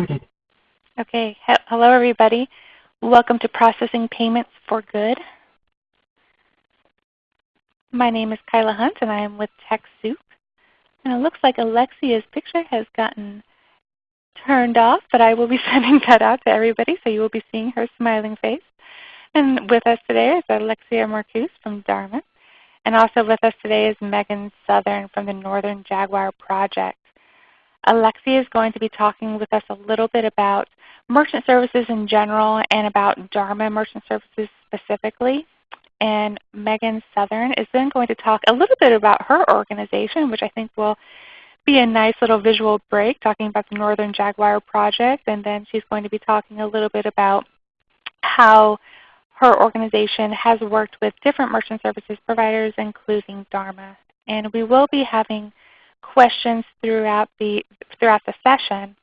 recorded. Okay, He hello everybody. Welcome to Processing Payments for Good. My name is Kyla Hunt and I am with TechSoup. And it looks like Alexia's picture has gotten turned off, but I will be sending that out to everybody so you will be seeing her smiling face. And with us today is Alexia Marcuse from Dharma. And also with us today is Megan Southern from the Northern Jaguar Project. Alexia is going to be talking with us a little bit about merchant services in general and about Dharma merchant services specifically. And Megan Southern is then going to talk a little bit about her organization, which I think will be a nice little visual break talking about the Northern Jaguar Project. And then she's going to be talking a little bit about how her organization has worked with different merchant services providers, including Dharma. And we will be having questions throughout the, throughout the session.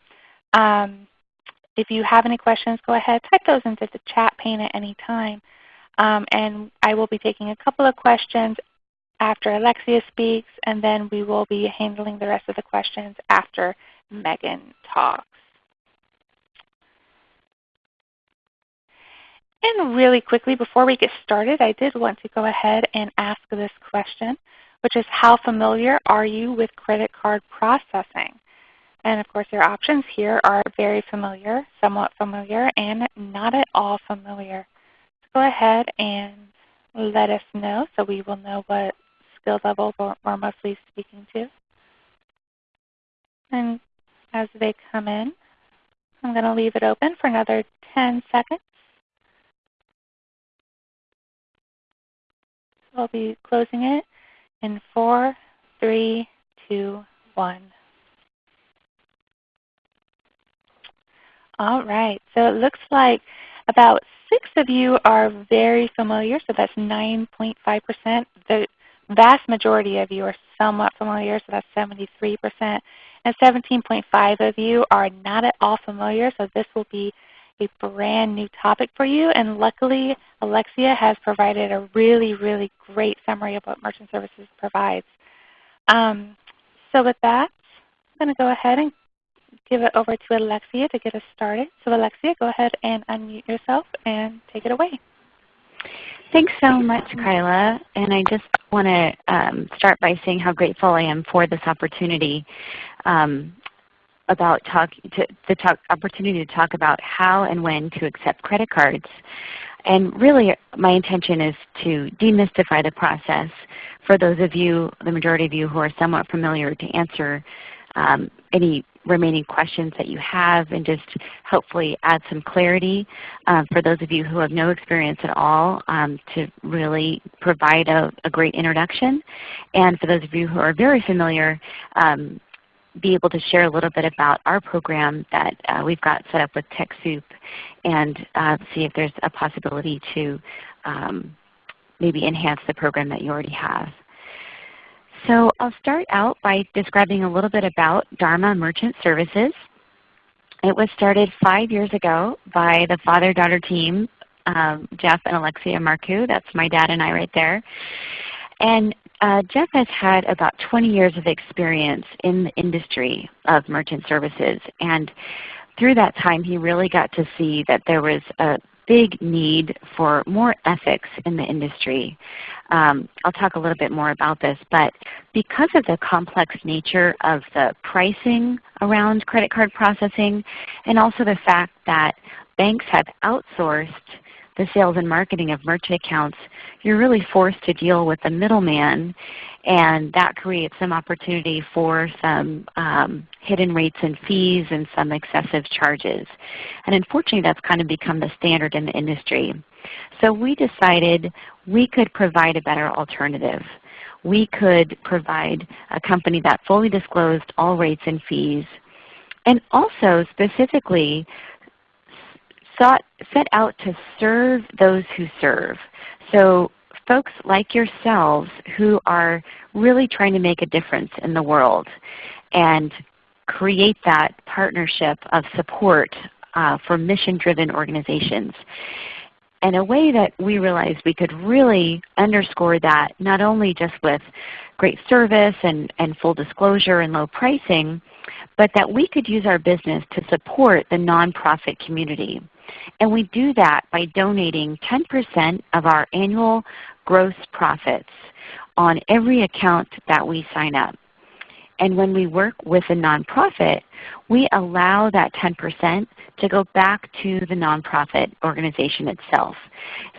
Um, if you have any questions, go ahead, type those into the chat pane at any time. Um, and I will be taking a couple of questions after Alexia speaks, and then we will be handling the rest of the questions after Megan talks. And really quickly, before we get started, I did want to go ahead and ask this question which is how familiar are you with credit card processing? And of course your options here are very familiar, somewhat familiar, and not at all familiar. So go ahead and let us know so we will know what skill level we're mostly speaking to. And as they come in, I'm going to leave it open for another 10 seconds. So I'll be closing it in four, three, two, one. All right, so it looks like about six of you are very familiar, so that's 9.5%. The vast majority of you are somewhat familiar, so that's 73%. And 17.5 of you are not at all familiar, so this will be a brand new topic for you. And luckily, Alexia has provided a really, really great summary of what Merchant Services provides. Um, so with that, I'm going to go ahead and give it over to Alexia to get us started. So Alexia, go ahead and unmute yourself and take it away. Thanks so much, Kyla. And I just want to um, start by saying how grateful I am for this opportunity. Um, about talk, to, the talk, opportunity to talk about how and when to accept credit cards. And really my intention is to demystify the process for those of you, the majority of you who are somewhat familiar to answer um, any remaining questions that you have and just hopefully add some clarity um, for those of you who have no experience at all um, to really provide a, a, great introduction. And for those of you who are very familiar, um, be able to share a little bit about our program that uh, we've got set up with TechSoup and uh, see if there's a possibility to um, maybe enhance the program that you already have. So I'll start out by describing a little bit about Dharma Merchant Services. It was started five years ago by the father-daughter team, um, Jeff and Alexia Marcu. That's my dad and I right there. And uh, Jeff has had about 20 years of experience in the industry of merchant services. And through that time he really got to see that there was a big need for more ethics in the industry. Um, I'll talk a little bit more about this, but because of the complex nature of the pricing around credit card processing and also the fact that banks have outsourced the sales and marketing of merchant accounts, you're really forced to deal with the middleman and that creates some opportunity for some um, hidden rates and fees and some excessive charges. And unfortunately that's kind of become the standard in the industry. So we decided we could provide a better alternative. We could provide a company that fully disclosed all rates and fees and also specifically sought, set out to serve those who serve. So folks like yourselves who are really trying to make a difference in the world and create that partnership of support uh, for mission-driven organizations. And a way that we realized we could really underscore that not only just with great service and, and full disclosure and low pricing, but that we could use our business to support the nonprofit community. And we do that by donating 10% of our annual gross profits on every account that we sign up. And when we work with a nonprofit, we allow that 10% to go back to the nonprofit organization itself.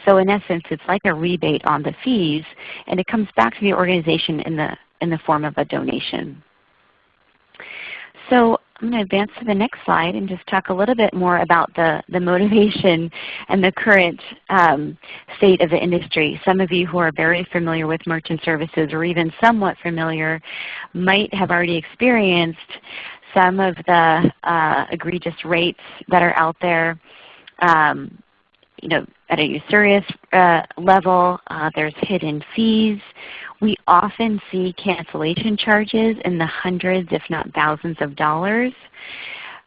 So in essence, it's like a rebate on the fees, and it comes back to the organization in the, in the form of a donation. So I'm going to advance to the next slide and just talk a little bit more about the, the motivation and the current um, state of the industry. Some of you who are very familiar with merchant services or even somewhat familiar might have already experienced some of the uh, egregious rates that are out there. Um, you know, at a usurious uh, level, uh, there's hidden fees. We often see cancellation charges in the hundreds if not thousands of dollars.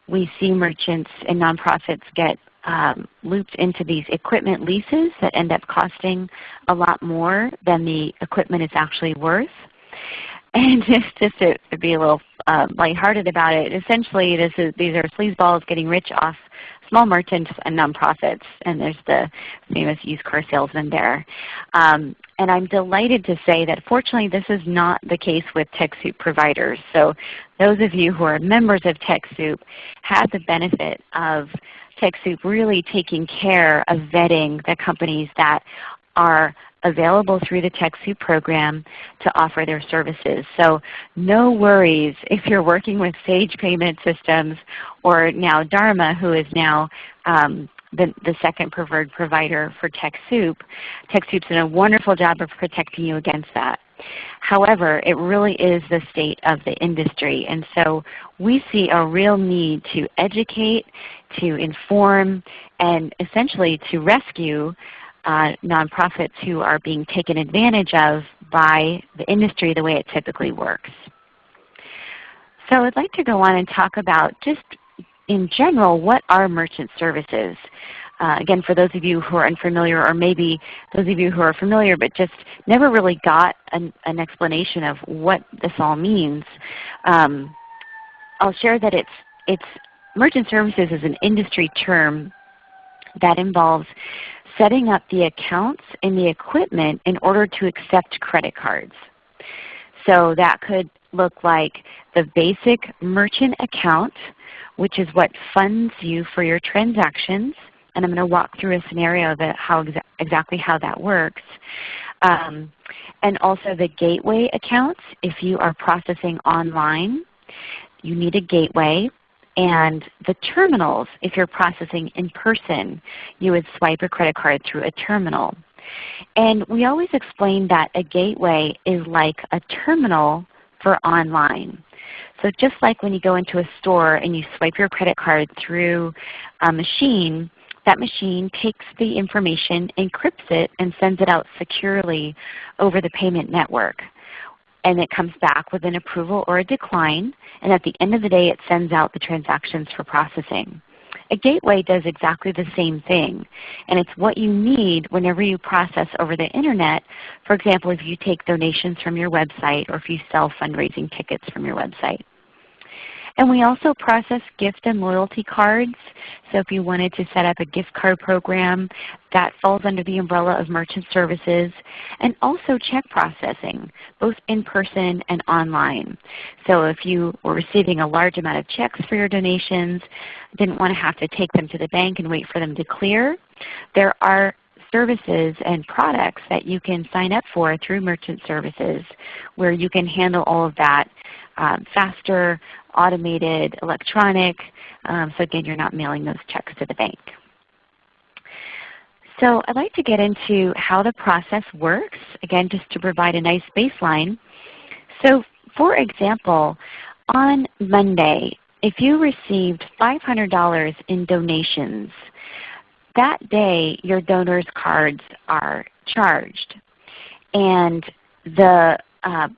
We see merchants and nonprofits get um, looped into these equipment leases that end up costing a lot more than the equipment is actually worth. And just, to, to be a little uh, lighthearted about it, essentially this is, these are sleazeballs getting rich off small merchants and nonprofits, and there's the famous used car salesman there. Um, and I'm delighted to say that fortunately this is not the case with TechSoup providers. So those of you who are members of TechSoup have the benefit of TechSoup really taking care of vetting the companies that are available through the TechSoup program to offer their services. So no worries if you're working with Sage Payment Systems or now Dharma who is now um, the, the, second preferred provider for TechSoup. TechSoup's done a wonderful job of protecting you against that. However, it really is the state of the industry. And so we see a real need to educate, to inform, and essentially to rescue uh, nonprofits who are being taken advantage of by the industry the way it typically works. So I'd like to go on and talk about just in general what are merchant services. Uh, again, for those of you who are unfamiliar or maybe those of you who are familiar but just never really got an, an explanation of what this all means, um, I'll share that it's, it's merchant services is an industry term that involves setting up the accounts and the equipment in order to accept credit cards. So that could look like the basic merchant account, which is what funds you for your transactions. And I'm going to walk through a scenario of how exa exactly how that works. Um, and also the gateway accounts. If you are processing online, you need a gateway. And the terminals, if you're processing in person, you would swipe a credit card through a terminal. And we always explain that a gateway is like a terminal for online. So just like when you go into a store and you swipe your credit card through a machine, that machine takes the information, encrypts it, and sends it out securely over the payment network and it comes back with an approval or a decline. And at the end of the day, it sends out the transactions for processing. A gateway does exactly the same thing. And it's what you need whenever you process over the Internet. For example, if you take donations from your website or if you sell fundraising tickets from your website. And we also process gift and loyalty cards. So if you wanted to set up a gift card program, that falls under the umbrella of merchant services. And also check processing, both in person and online. So if you were receiving a large amount of checks for your donations, didn't want to have to take them to the bank and wait for them to clear, there are services and products that you can sign up for through merchant services where you can handle all of that um, faster, automated, electronic. Um, so again, you're not mailing those checks to the bank. So I'd like to get into how the process works, again just to provide a nice baseline. So for example, on Monday, if you received $500 in donations, that day your donors cards are charged. And the uh,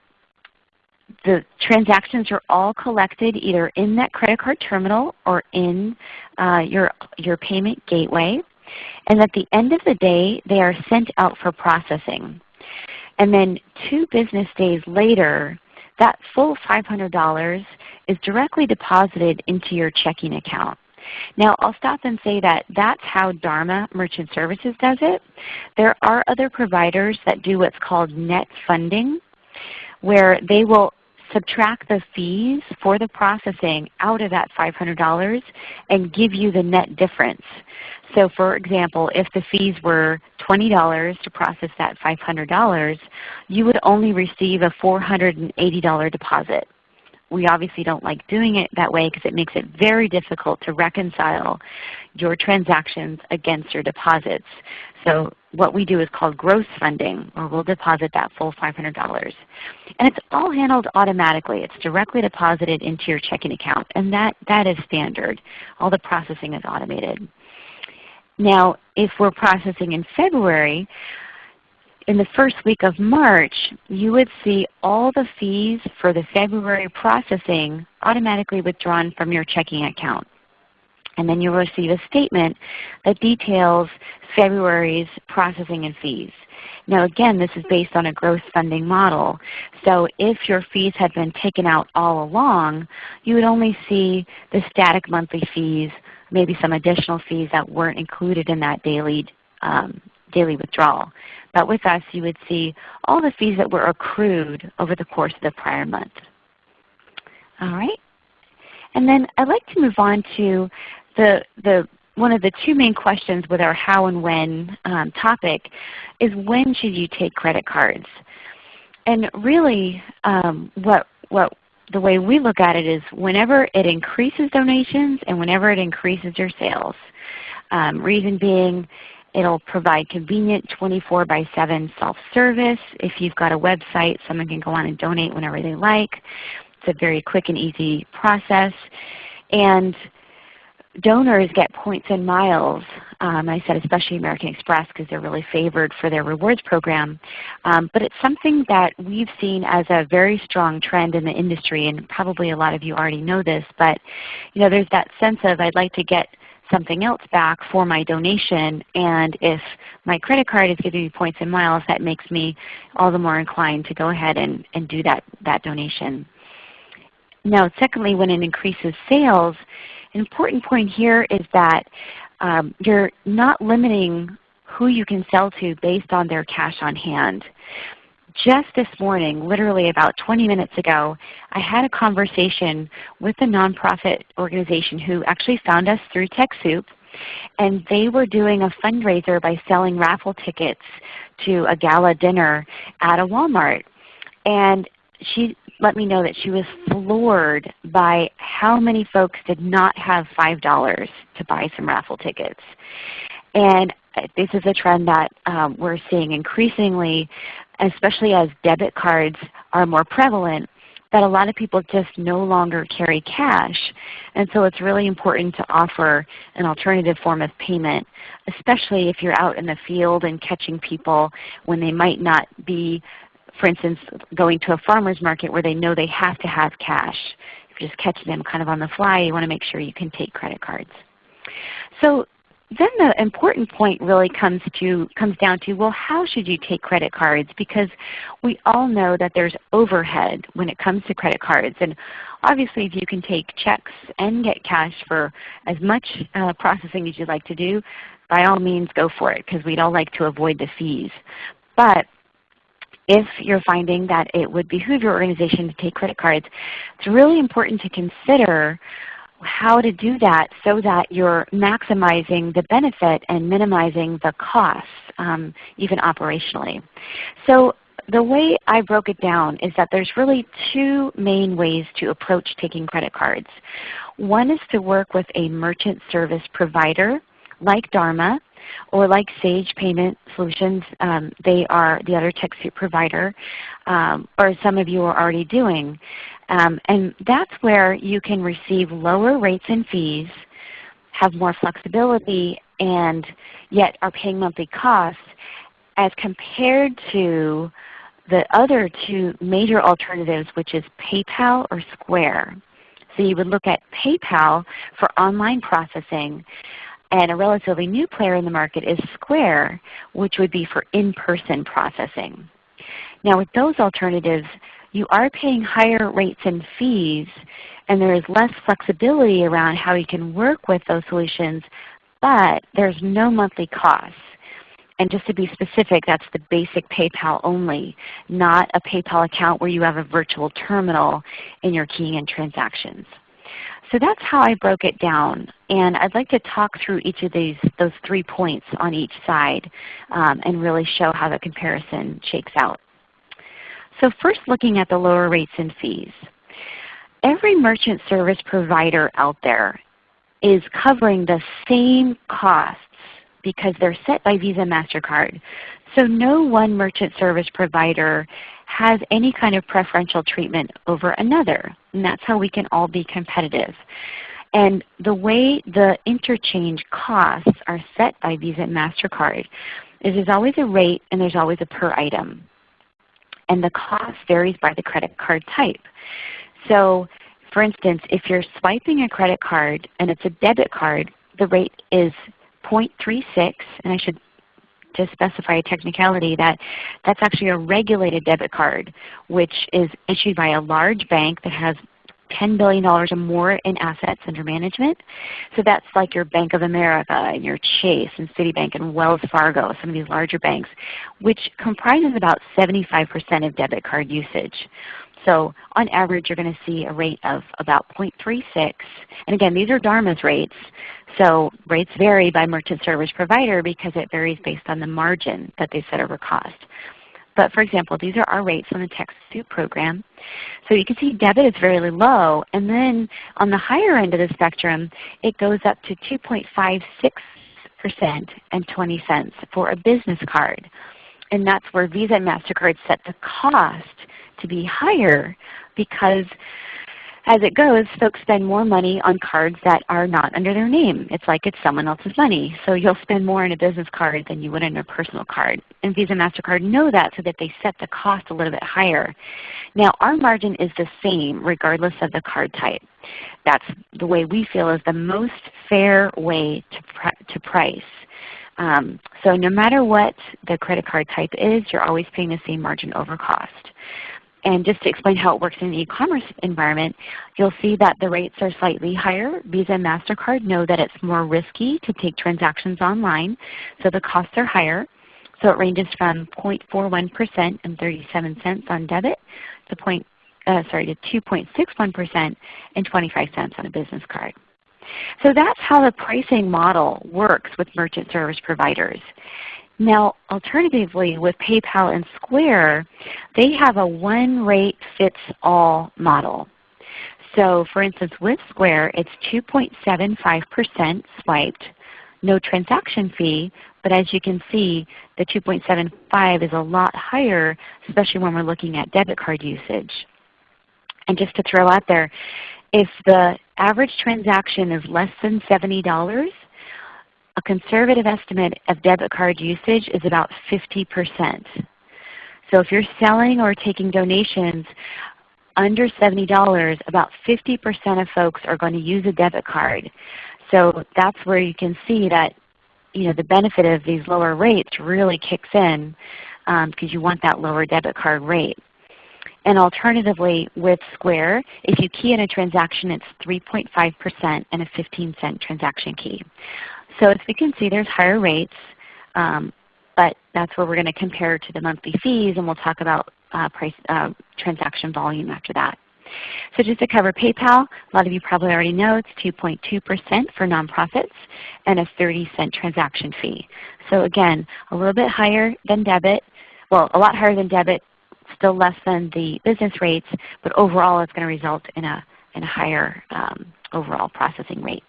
the transactions are all collected either in that credit card terminal or in uh, your, your payment gateway. And at the end of the day, they are sent out for processing. And then two business days later, that full $500 is directly deposited into your checking account. Now I'll stop and say that that's how Dharma Merchant Services does it. There are other providers that do what's called net funding where they will subtract the fees for the processing out of that $500 and give you the net difference. So for example, if the fees were $20 to process that $500, you would only receive a $480 deposit. We obviously don't like doing it that way because it makes it very difficult to reconcile your transactions against your deposits. So what we do is called gross funding, or we'll deposit that full $500. And it's all handled automatically. It's directly deposited into your checking account, and that, that is standard. All the processing is automated. Now, if we're processing in February, in the first week of March, you would see all the fees for the February processing automatically withdrawn from your checking account. And then you'll receive a statement that details February's processing and fees. Now again, this is based on a gross funding model. So if your fees had been taken out all along, you would only see the static monthly fees, maybe some additional fees that weren't included in that daily, um, daily withdrawal. But with us, you would see all the fees that were accrued over the course of the prior month. All right. And then I'd like to move on to the, the one of the two main questions with our how and when um, topic is when should you take credit cards? And really um, what, what the way we look at it is whenever it increases donations and whenever it increases your sales. Um, reason being It'll provide convenient 24 by 7 self-service. If you've got a website, someone can go on and donate whenever they like. It's a very quick and easy process. And donors get points and miles. Um, I said especially American Express because they're really favored for their rewards program. Um, but it's something that we've seen as a very strong trend in the industry and probably a lot of you already know this. But you know, there's that sense of I'd like to get something else back for my donation. And if my credit card is giving me points and miles, that makes me all the more inclined to go ahead and, and do that, that donation. Now secondly, when it increases sales, an important point here is that um, you're not limiting who you can sell to based on their cash on hand. Just this morning, literally about 20 minutes ago, I had a conversation with a nonprofit organization who actually found us through TechSoup. And they were doing a fundraiser by selling raffle tickets to a gala dinner at a Walmart. And she let me know that she was floored by how many folks did not have $5 to buy some raffle tickets. And this is a trend that um, we're seeing increasingly especially as debit cards are more prevalent, that a lot of people just no longer carry cash. And so it's really important to offer an alternative form of payment, especially if you're out in the field and catching people when they might not be, for instance, going to a farmer's market where they know they have to have cash. If you're just catching them kind of on the fly, you want to make sure you can take credit cards. So then the important point really comes to comes down to well how should you take credit cards because we all know that there's overhead when it comes to credit cards and obviously if you can take checks and get cash for as much uh, processing as you'd like to do by all means go for it because we'd all like to avoid the fees. But if you're finding that it would behoove your organization to take credit cards, it's really important to consider how to do that so that you're maximizing the benefit and minimizing the costs, um, even operationally. So the way I broke it down is that there's really two main ways to approach taking credit cards. One is to work with a merchant service provider like Dharma or like Sage Payment Solutions. Um, they are the other TechSoup provider, um, or some of you are already doing. Um, and that's where you can receive lower rates and fees, have more flexibility, and yet are paying monthly costs as compared to the other two major alternatives, which is PayPal or Square. So you would look at PayPal for online processing, and a relatively new player in the market is Square, which would be for in-person processing. Now with those alternatives, you are paying higher rates and fees, and there is less flexibility around how you can work with those solutions, but there's no monthly costs. And just to be specific, that's the basic PayPal only, not a PayPal account where you have a virtual terminal in your keying in transactions. So that's how I broke it down. And I'd like to talk through each of these, those three points on each side um, and really show how the comparison shakes out. So first looking at the lower rates and fees. Every merchant service provider out there is covering the same costs because they're set by Visa MasterCard. So no one merchant service provider has any kind of preferential treatment over another. And that's how we can all be competitive. And the way the interchange costs are set by Visa and MasterCard is there's always a rate and there's always a per item. And the cost varies by the credit card type. So for instance, if you're swiping a credit card and it's a debit card, the rate is 0.36, and I should just specify a technicality that that's actually a regulated debit card, which is issued by a large bank that has $10 billion or more in assets under management. So that's like your Bank of America and your Chase and Citibank and Wells Fargo, some of these larger banks, which comprises about 75% of debit card usage. So on average, you're going to see a rate of about 0.36. And again, these are Dharma's rates. So rates vary by merchant service provider because it varies based on the margin that they set over cost. But for example, these are our rates on the TechSoup program. So you can see debit is very low. And then on the higher end of the spectrum, it goes up to 2.56% and 20 cents for a business card. And that's where Visa and MasterCard set the cost to be higher because as it goes, folks spend more money on cards that are not under their name. It's like it's someone else's money. So you'll spend more on a business card than you would on a personal card. And Visa and MasterCard know that so that they set the cost a little bit higher. Now our margin is the same regardless of the card type. That's the way we feel is the most fair way to, to price. Um, so no matter what the credit card type is, you're always paying the same margin over cost. And just to explain how it works in the e-commerce environment, you'll see that the rates are slightly higher. Visa and MasterCard know that it's more risky to take transactions online, so the costs are higher. So it ranges from 0.41% and 37 cents on debit to point, uh, sorry, to 2.61% and 25 cents on a business card. So that's how the pricing model works with merchant service providers. Now alternatively with PayPal and Square, they have a one rate fits all model. So for instance with Square it's 2.75% swiped, no transaction fee, but as you can see the 2.75 is a lot higher especially when we're looking at debit card usage. And just to throw out there, if the average transaction is less than $70, a conservative estimate of debit card usage is about 50%. So if you're selling or taking donations under $70, about 50% of folks are going to use a debit card. So that's where you can see that you know, the benefit of these lower rates really kicks in because um, you want that lower debit card rate. And alternatively with Square, if you key in a transaction, it's 3.5% and a 15 cent transaction key. So as we can see, there's higher rates, um, but that's where we're going to compare to the monthly fees, and we'll talk about uh, price, uh, transaction volume after that. So just to cover PayPal, a lot of you probably already know it's 2.2% for nonprofits and a 30 cent transaction fee. So again, a little bit higher than debit, well a lot higher than debit, still less than the business rates, but overall it's going to result in a, in a higher um, overall processing rate.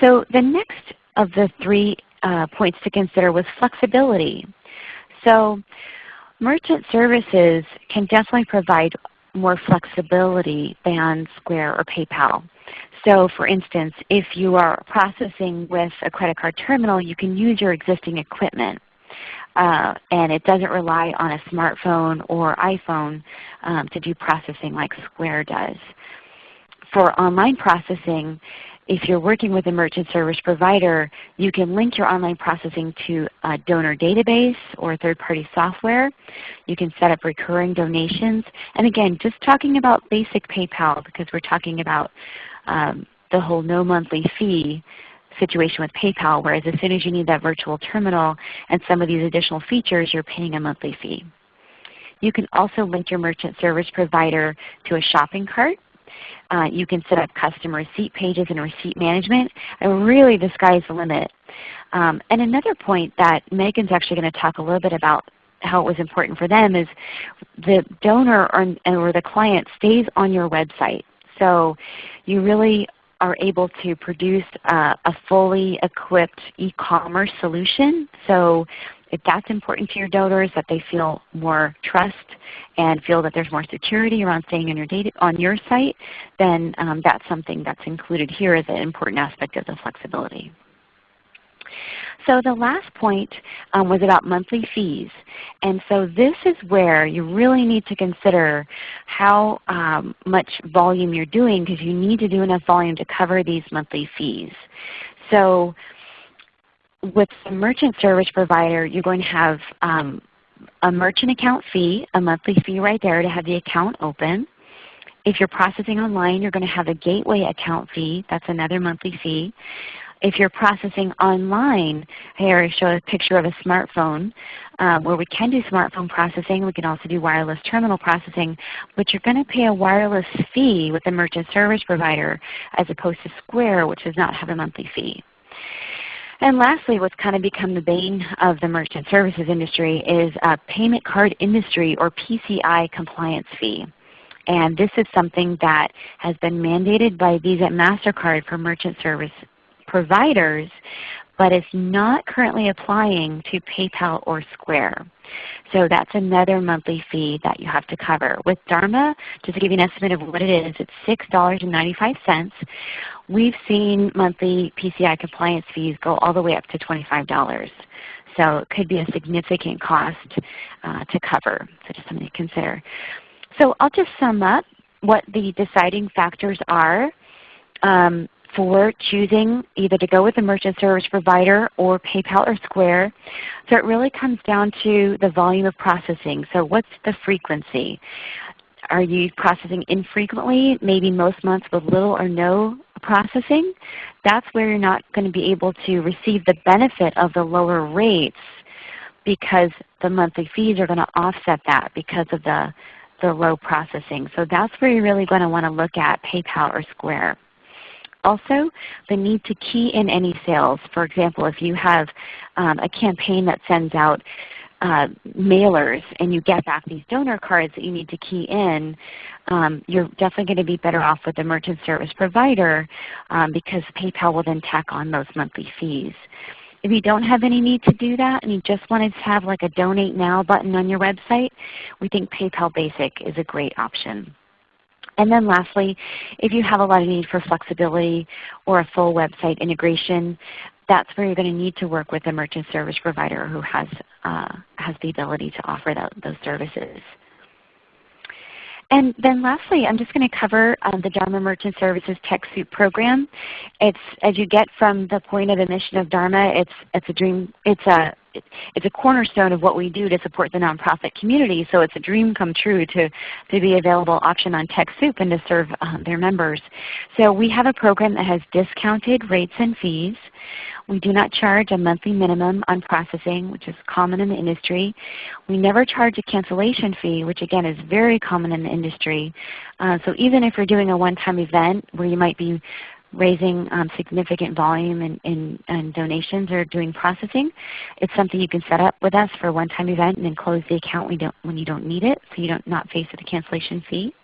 So the next of the three uh, points to consider was flexibility. So merchant services can definitely provide more flexibility than Square or PayPal. So for instance, if you are processing with a credit card terminal, you can use your existing equipment. Uh, and it doesn't rely on a smartphone or iPhone um, to do processing like Square does. For online processing, if you're working with a merchant service provider, you can link your online processing to a donor database or third-party software. You can set up recurring donations. And again, just talking about basic PayPal because we're talking about um, the whole no monthly fee situation with PayPal, whereas as soon as you need that virtual terminal and some of these additional features, you're paying a monthly fee. You can also link your merchant service provider to a shopping cart uh, you can set up custom receipt pages and receipt management. And really the sky's the limit. Um, and another point that Megan's actually going to talk a little bit about how it was important for them is the donor or, or the client stays on your website. So you really are able to produce uh, a fully equipped e-commerce solution. So if that's important to your donors, that they feel more trust and feel that there's more security around staying on your, data, on your site, then um, that's something that's included here as an important aspect of the flexibility. So the last point um, was about monthly fees. And so this is where you really need to consider how um, much volume you're doing because you need to do enough volume to cover these monthly fees. So with the merchant service provider, you're going to have um, a merchant account fee, a monthly fee right there to have the account open. If you're processing online, you're going to have a gateway account fee. That's another monthly fee. If you're processing online, here I show a picture of a smartphone um, where we can do smartphone processing. We can also do wireless terminal processing, but you're going to pay a wireless fee with the merchant service provider as opposed to Square, which does not have a monthly fee. And lastly, what's kind of become the bane of the merchant services industry is a payment card industry or PCI compliance fee. And this is something that has been mandated by Visa and MasterCard for merchant service providers, but it's not currently applying to PayPal or Square. So that's another monthly fee that you have to cover. With Dharma, just to give you an estimate of what it is, it's $6.95. We've seen monthly PCI compliance fees go all the way up to $25. So it could be a significant cost uh, to cover. So just something to consider. So I'll just sum up what the deciding factors are. Um, for choosing either to go with a merchant service provider or PayPal or Square. So it really comes down to the volume of processing. So what's the frequency? Are you processing infrequently, maybe most months with little or no processing? That's where you're not going to be able to receive the benefit of the lower rates because the monthly fees are going to offset that because of the, the low processing. So that's where you're really going to want to look at PayPal or Square. Also, the need to key in any sales. For example, if you have um, a campaign that sends out uh, mailers and you get back these donor cards that you need to key in, um, you're definitely going to be better off with the merchant service provider um, because PayPal will then tack on those monthly fees. If you don't have any need to do that and you just wanted to have like a Donate Now button on your website, we think PayPal Basic is a great option. And then lastly, if you have a lot of need for flexibility or a full website integration, that's where you're going to need to work with a merchant service provider who has, uh, has the ability to offer that, those services. And then lastly, I'm just going to cover um, the Dharma Merchant Services TechSoup program. It's as you get from the point of the mission of Dharma, it's it's a dream. It's a it's a cornerstone of what we do to support the nonprofit community. So it's a dream come true to, to be available option on TechSoup and to serve um, their members. So we have a program that has discounted rates and fees. We do not charge a monthly minimum on processing, which is common in the industry. We never charge a cancellation fee, which again is very common in the industry. Uh, so even if you're doing a one-time event where you might be raising um, significant volume in, donations or doing processing, it's something you can set up with us for a one-time event and then close the account when you don't, when you don't need it so you don't not face a cancellation fee.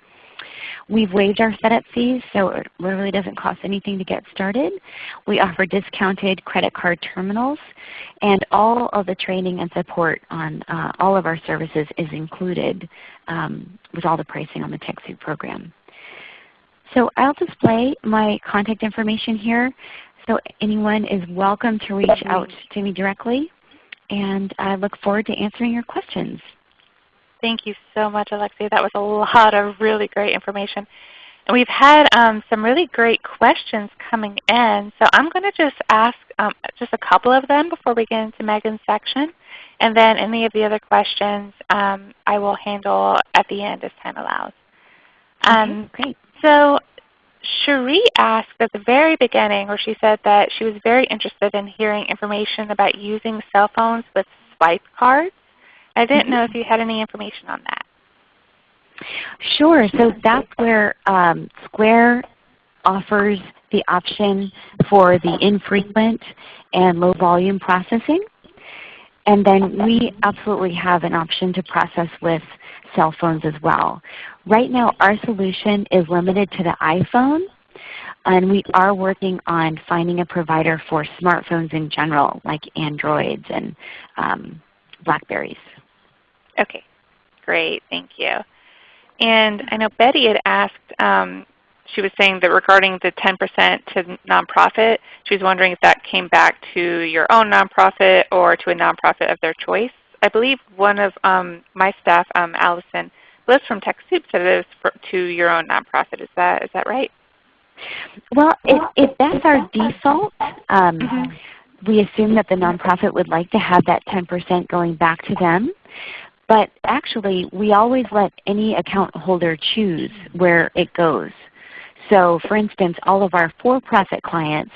We've waived our setup fees, so it really doesn't cost anything to get started. We offer discounted credit card terminals, and all of the training and support on uh, all of our services is included um, with all the pricing on the TechSoup program. So I'll display my contact information here. So anyone is welcome to reach out to me directly. And I look forward to answering your questions. Thank you so much, Alexia. That was a lot of really great information. And we've had um, some really great questions coming in. So I'm going to just ask um, just a couple of them before we get into Megan's section. And then any of the other questions um, I will handle at the end as time allows. Um, great. So Cherie asked at the very beginning, where she said that she was very interested in hearing information about using cell phones with swipe cards. I didn't know if you had any information on that. Sure. So that's where um, Square offers the option for the infrequent and low volume processing. And then we absolutely have an option to process with cell phones as well. Right now our solution is limited to the iPhone and we are working on finding a provider for smartphones in general like Androids and um, Blackberries. Okay, great. Thank you. And I know Betty had asked, um, she was saying that regarding the 10% to nonprofit, she was wondering if that came back to your own nonprofit or to a nonprofit of their choice. I believe one of um, my staff, um, Allison Bliss from TechSoup, said it is for, to your own nonprofit. Is that is that right? Well, if, if that's our default, um, mm -hmm. we assume that the nonprofit would like to have that 10% going back to them. But actually, we always let any account holder choose where it goes. So for instance, all of our for-profit clients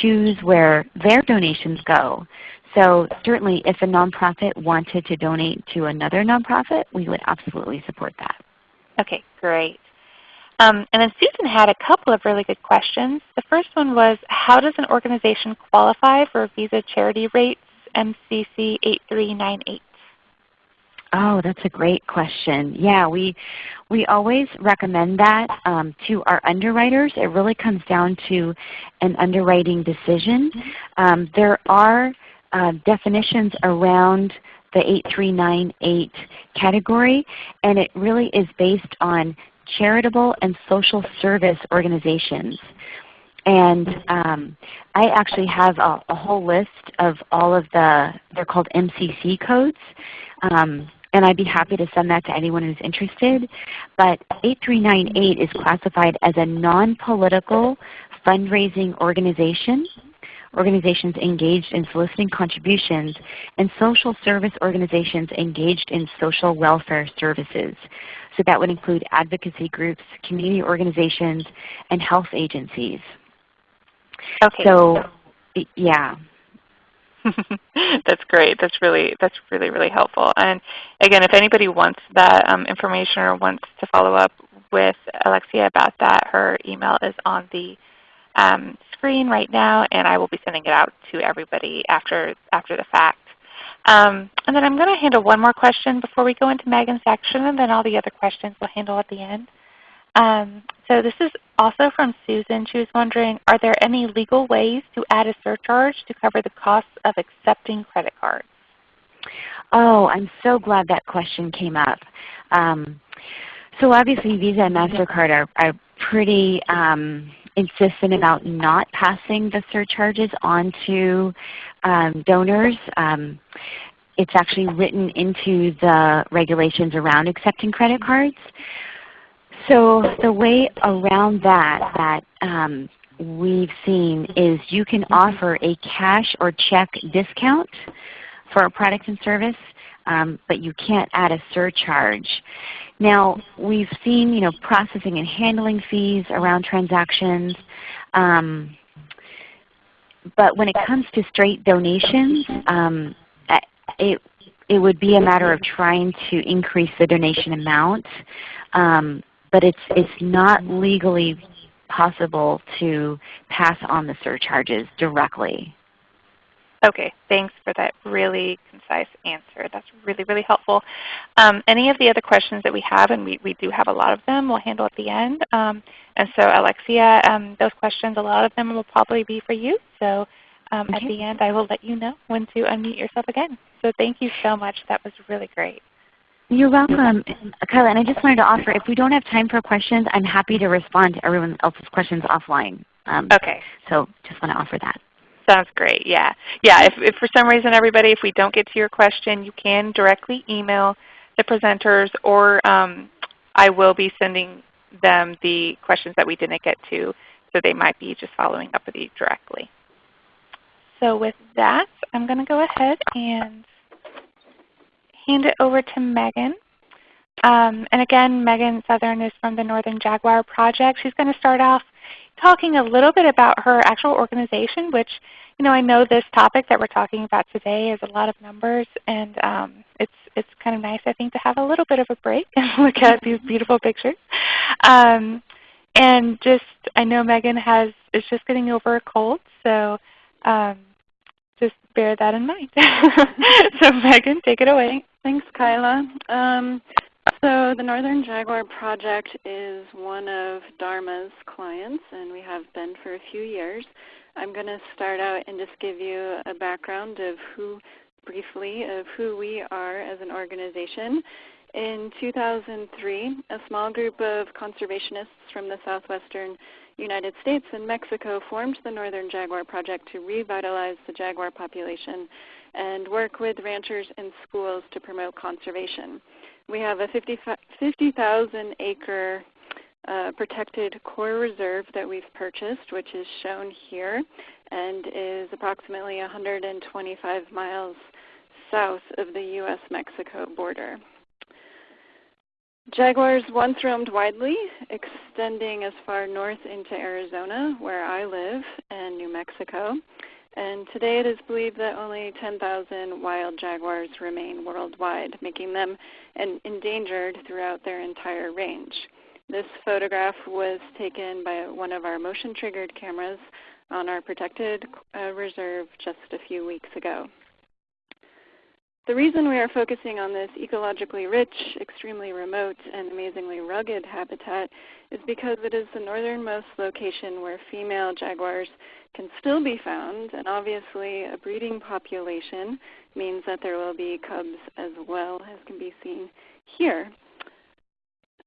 choose where their donations go. So certainly if a nonprofit wanted to donate to another nonprofit, we would absolutely support that. Okay, great. Um, and then Susan had a couple of really good questions. The first one was, how does an organization qualify for Visa Charity Rates MCC 8398? Oh, that's a great question. Yeah, we, we always recommend that um, to our underwriters. It really comes down to an underwriting decision. Um, there are uh, definitions around the 8398 category, and it really is based on charitable and social service organizations. And um, I actually have a, a, whole list of all of the, they're called MCC codes. Um, and I'd be happy to send that to anyone who's interested. But 8398 is classified as a non-political fundraising organization, organizations engaged in soliciting contributions, and social service organizations engaged in social welfare services. So that would include advocacy groups, community organizations, and health agencies. Okay. So, yeah. that's great. That's really that's really really helpful. And again, if anybody wants that um, information or wants to follow up with Alexia about that, her email is on the um, screen right now, and I will be sending it out to everybody after after the fact. Um, and then I'm going to handle one more question before we go into Megan's section, and then all the other questions we'll handle at the end. Um, so this is also from Susan. She was wondering, are there any legal ways to add a surcharge to cover the costs of accepting credit cards? Oh, I'm so glad that question came up. Um, so obviously Visa and MasterCard are, are pretty um, insistent about not passing the surcharges on to um, donors. Um, it's actually written into the regulations around accepting credit cards. So the way around that that um, we've seen is you can offer a cash or check discount for a product and service, um, but you can't add a surcharge. Now we've seen you know, processing and handling fees around transactions. Um, but when it comes to straight donations, um, it, it would be a matter of trying to increase the donation amount. Um, but it's, it's not legally possible to pass on the surcharges directly. Okay, thanks for that really concise answer. That's really, really helpful. Um, any of the other questions that we have, and we, we do have a lot of them, we'll handle at the end. Um, and so Alexia, um, those questions, a lot of them will probably be for you. So um, okay. at the end I will let you know when to unmute yourself again. So thank you so much. That was really great. You're welcome, Kyla. And I just wanted to offer, if we don't have time for questions, I'm happy to respond to everyone else's questions offline. Um, okay. So just want to offer that. Sounds great. Yeah. Yeah. If, if for some reason, everybody, if we don't get to your question, you can directly email the presenters, or um, I will be sending them the questions that we didn't get to, so they might be just following up with you directly. So with that, I'm going to go ahead and hand it over to Megan. Um, and again, Megan Southern is from the Northern Jaguar Project. She's going to start off talking a little bit about her actual organization, which you know I know this topic that we're talking about today is a lot of numbers, and um, it's it's kind of nice I think to have a little bit of a break and look at these beautiful pictures. Um, and just I know Megan has is just getting over a cold, so um, just bear that in mind. so Megan, take it away. Thanks, Kyla. Um, so the Northern Jaguar Project is one of Dharma's clients, and we have been for a few years. I'm going to start out and just give you a background of who, briefly, of who we are as an organization. In 2003, a small group of conservationists from the southwestern United States and Mexico formed the Northern Jaguar Project to revitalize the jaguar population and work with ranchers and schools to promote conservation. We have a 50,000 50, acre uh, protected core reserve that we've purchased, which is shown here and is approximately 125 miles south of the U.S.-Mexico border. Jaguars once roamed widely, extending as far north into Arizona, where I live, and New Mexico. And today it is believed that only 10,000 wild jaguars remain worldwide, making them endangered throughout their entire range. This photograph was taken by one of our motion-triggered cameras on our protected uh, reserve just a few weeks ago. The reason we are focusing on this ecologically rich, extremely remote, and amazingly rugged habitat is because it is the northernmost location where female jaguars can still be found, and obviously a breeding population means that there will be cubs as well, as can be seen here.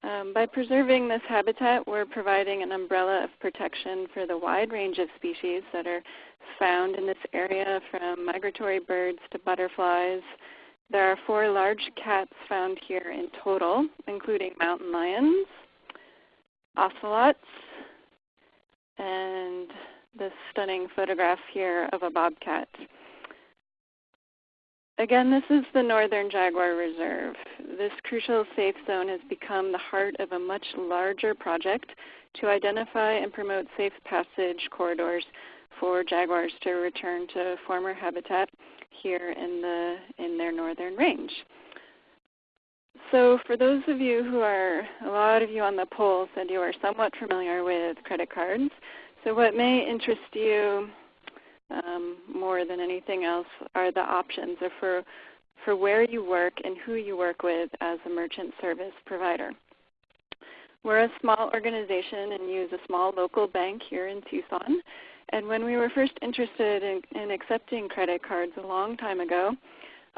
Um, by preserving this habitat, we're providing an umbrella of protection for the wide range of species that are found in this area from migratory birds to butterflies. There are four large cats found here in total, including mountain lions, ocelots, and this stunning photograph here of a bobcat. Again, this is the Northern Jaguar Reserve. This crucial safe zone has become the heart of a much larger project to identify and promote safe passage corridors for jaguars to return to former habitat here in, the, in their northern range. So for those of you who are, a lot of you on the poll said you are somewhat familiar with credit cards. So what may interest you um, more than anything else are the options for, for where you work and who you work with as a merchant service provider. We're a small organization and use a small local bank here in Tucson. And when we were first interested in, in accepting credit cards a long time ago,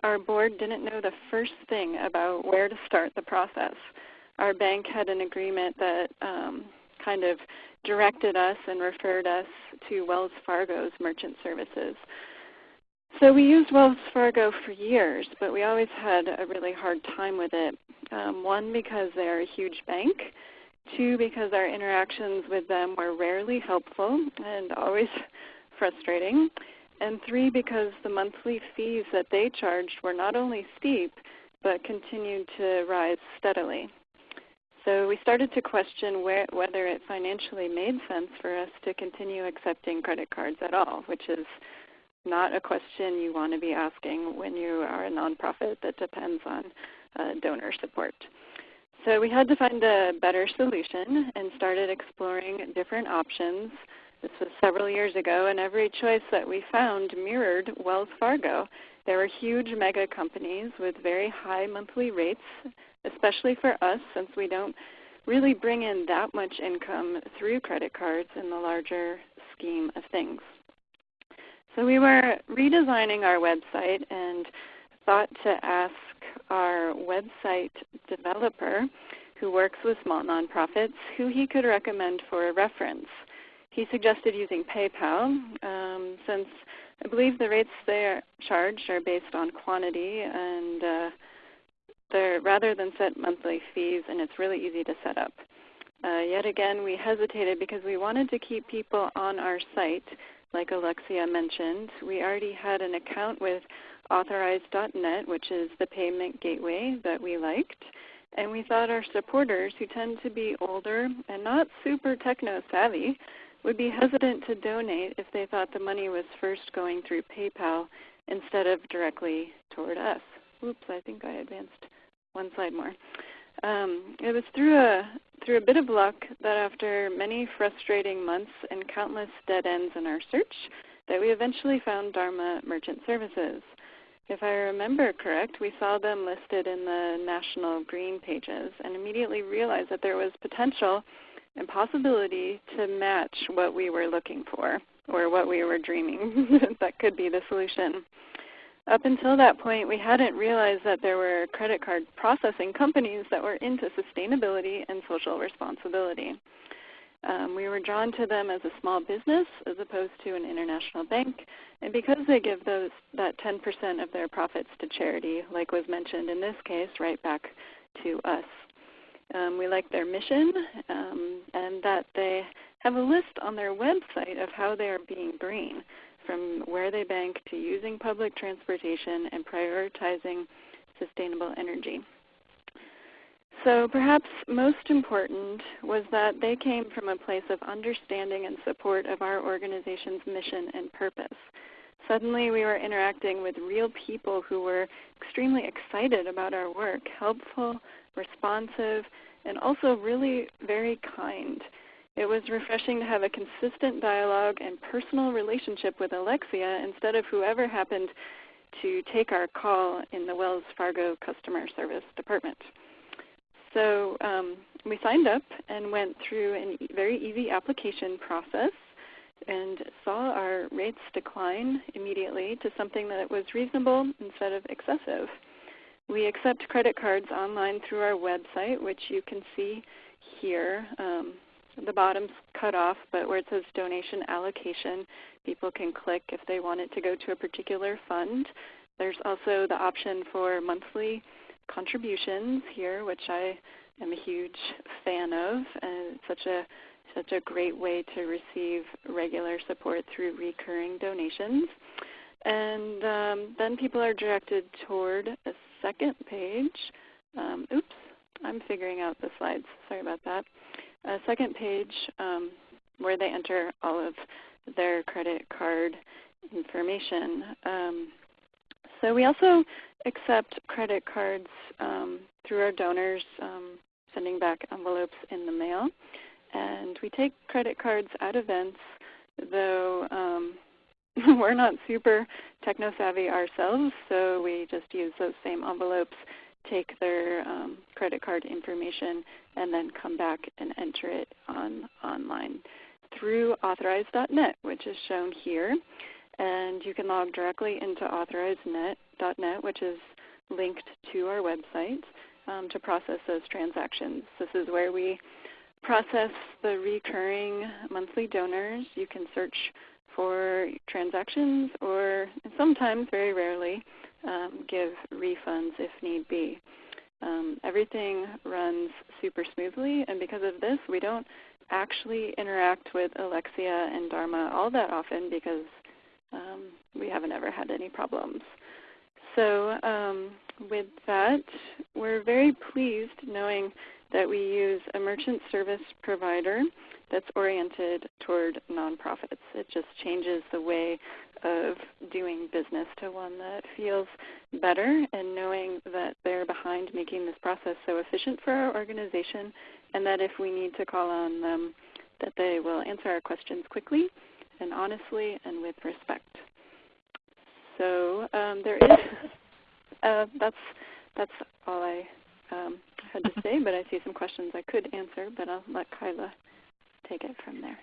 our board didn't know the first thing about where to start the process. Our bank had an agreement that um, kind of directed us and referred us to Wells Fargo's merchant services. So we used Wells Fargo for years, but we always had a really hard time with it. Um, one, because they're a huge bank, Two, because our interactions with them were rarely helpful and always frustrating. And three, because the monthly fees that they charged were not only steep, but continued to rise steadily. So we started to question where, whether it financially made sense for us to continue accepting credit cards at all, which is not a question you want to be asking when you are a nonprofit that depends on uh, donor support. So we had to find a better solution and started exploring different options. This was several years ago, and every choice that we found mirrored Wells Fargo. There are huge mega companies with very high monthly rates, especially for us since we don't really bring in that much income through credit cards in the larger scheme of things. So we were redesigning our website and thought to ask our website developer who works with small nonprofits who he could recommend for a reference. He suggested using PayPal um, since I believe the rates they are charged are based on quantity and uh, they're rather than set monthly fees and it's really easy to set up. Uh, yet again, we hesitated because we wanted to keep people on our site, like Alexia mentioned. We already had an account with authorize.net, which is the payment gateway that we liked. And we thought our supporters, who tend to be older and not super techno savvy, would be hesitant to donate if they thought the money was first going through PayPal instead of directly toward us. Oops, I think I advanced one slide more. Um, it was through a, through a bit of luck that after many frustrating months and countless dead ends in our search, that we eventually found Dharma Merchant Services. If I remember correct, we saw them listed in the national green pages and immediately realized that there was potential and possibility to match what we were looking for or what we were dreaming that could be the solution. Up until that point, we hadn't realized that there were credit card processing companies that were into sustainability and social responsibility. Um, we were drawn to them as a small business as opposed to an international bank, and because they give those that 10% of their profits to charity, like was mentioned in this case, right back to us. Um, we like their mission um, and that they have a list on their website of how they are being green, from where they bank to using public transportation and prioritizing sustainable energy. So perhaps most important was that they came from a place of understanding and support of our organization's mission and purpose. Suddenly we were interacting with real people who were extremely excited about our work, helpful, responsive, and also really very kind. It was refreshing to have a consistent dialogue and personal relationship with Alexia instead of whoever happened to take our call in the Wells Fargo customer service department. So um, we signed up and went through a very easy application process and saw our rates decline immediately to something that was reasonable instead of excessive. We accept credit cards online through our website, which you can see here. Um, the bottom's cut off, but where it says donation allocation, people can click if they want it to go to a particular fund. There's also the option for monthly contributions here, which I am a huge fan of. And such a such a great way to receive regular support through recurring donations. And um, then people are directed toward a second page. Um, oops, I'm figuring out the slides. Sorry about that. A second page um, where they enter all of their credit card information. Um, so we also accept credit cards um, through our donors um, sending back envelopes in the mail. And we take credit cards at events, though um, we're not super techno-savvy ourselves, so we just use those same envelopes, take their um, credit card information, and then come back and enter it on online through authorize.net, which is shown here. And you can log directly into authorize.net, which is linked to our website um, to process those transactions. This is where we process the recurring monthly donors. You can search for transactions or sometimes, very rarely, um, give refunds if need be. Um, everything runs super smoothly, and because of this, we don't actually interact with Alexia and Dharma all that often because um, we haven't ever had any problems. So um, with that, we're very pleased knowing that we use a merchant service provider that's oriented toward nonprofits. It just changes the way of doing business to one that feels better and knowing that they're behind making this process so efficient for our organization and that if we need to call on them, that they will answer our questions quickly and honestly and with respect. So um, there is, uh, that's, that's all I um, had to say, but I see some questions I could answer, but I'll let Kyla take it from there.